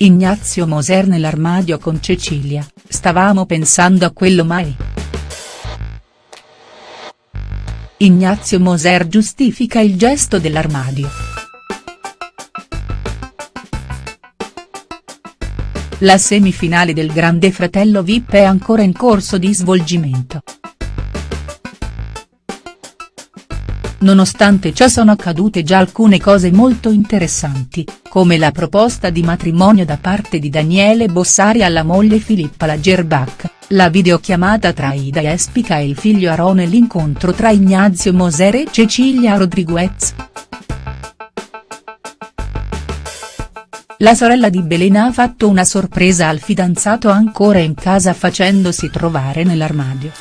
Ignazio Moser nell'armadio con Cecilia, stavamo pensando a quello mai. Ignazio Moser giustifica il gesto dell'armadio. La semifinale del Grande Fratello Vip è ancora in corso di svolgimento. Nonostante ciò sono accadute già alcune cose molto interessanti, come la proposta di matrimonio da parte di Daniele Bossari alla moglie Filippa Lagerbach, la videochiamata tra Ida Espica e il figlio Aron e l'incontro tra Ignazio Moser e Cecilia Rodriguez. La sorella di Belena ha fatto una sorpresa al fidanzato ancora in casa facendosi trovare nell'armadio.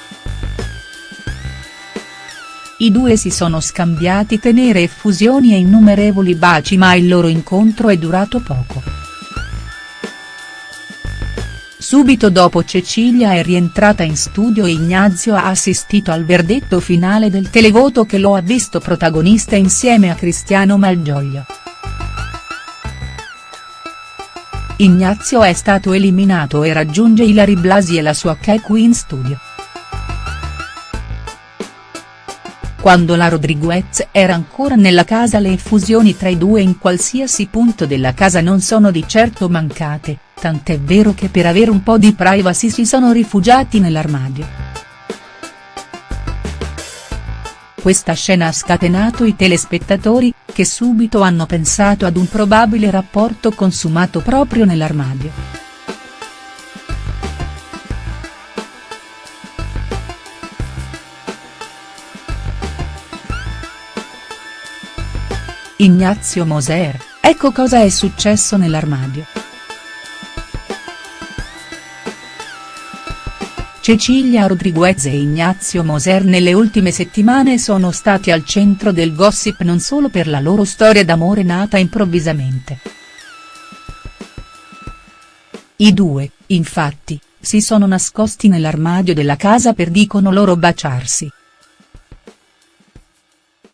I due si sono scambiati tenere effusioni e innumerevoli baci ma il loro incontro è durato poco. Subito dopo Cecilia è rientrata in studio e Ignazio ha assistito al verdetto finale del televoto che lo ha visto protagonista insieme a Cristiano Malgioglio. Ignazio è stato eliminato e raggiunge Ilari Blasi e la sua Keku in studio. Quando la Rodriguez era ancora nella casa le effusioni tra i due in qualsiasi punto della casa non sono di certo mancate, tant'è vero che per avere un po' di privacy si sono rifugiati nell'armadio. Questa scena ha scatenato i telespettatori, che subito hanno pensato ad un probabile rapporto consumato proprio nell'armadio. Ignazio Moser, ecco cosa è successo nell'armadio. Cecilia Rodriguez e Ignazio Moser nelle ultime settimane sono stati al centro del gossip non solo per la loro storia d'amore nata improvvisamente. I due, infatti, si sono nascosti nell'armadio della casa per dicono loro baciarsi.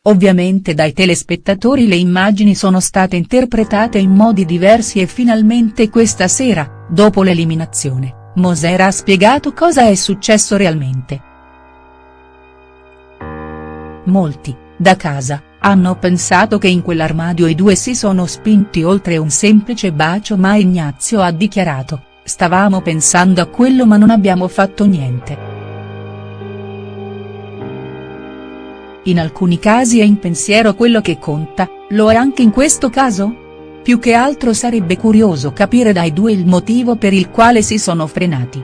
Ovviamente dai telespettatori le immagini sono state interpretate in modi diversi e finalmente questa sera, dopo l'eliminazione, Moser ha spiegato cosa è successo realmente. Molti, da casa, hanno pensato che in quell'armadio i due si sono spinti oltre un semplice bacio ma Ignazio ha dichiarato, stavamo pensando a quello ma non abbiamo fatto niente. In alcuni casi è in pensiero quello che conta, lo è anche in questo caso? Più che altro sarebbe curioso capire dai due il motivo per il quale si sono frenati.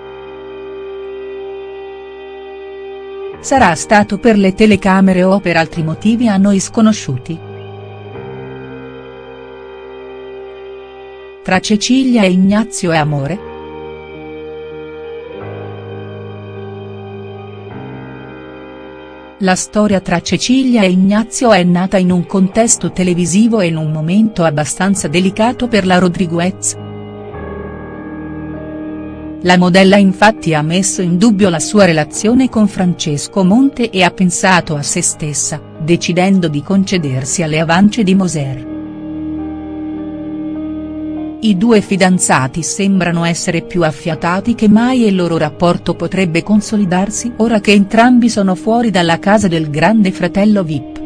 Sarà stato per le telecamere o per altri motivi a noi sconosciuti?. Tra Cecilia e Ignazio è amore?. La storia tra Cecilia e Ignazio è nata in un contesto televisivo e in un momento abbastanza delicato per la Rodriguez. La modella infatti ha messo in dubbio la sua relazione con Francesco Monte e ha pensato a se stessa, decidendo di concedersi alle avance di Moser. I due fidanzati sembrano essere più affiatati che mai e il loro rapporto potrebbe consolidarsi ora che entrambi sono fuori dalla casa del grande fratello Vip.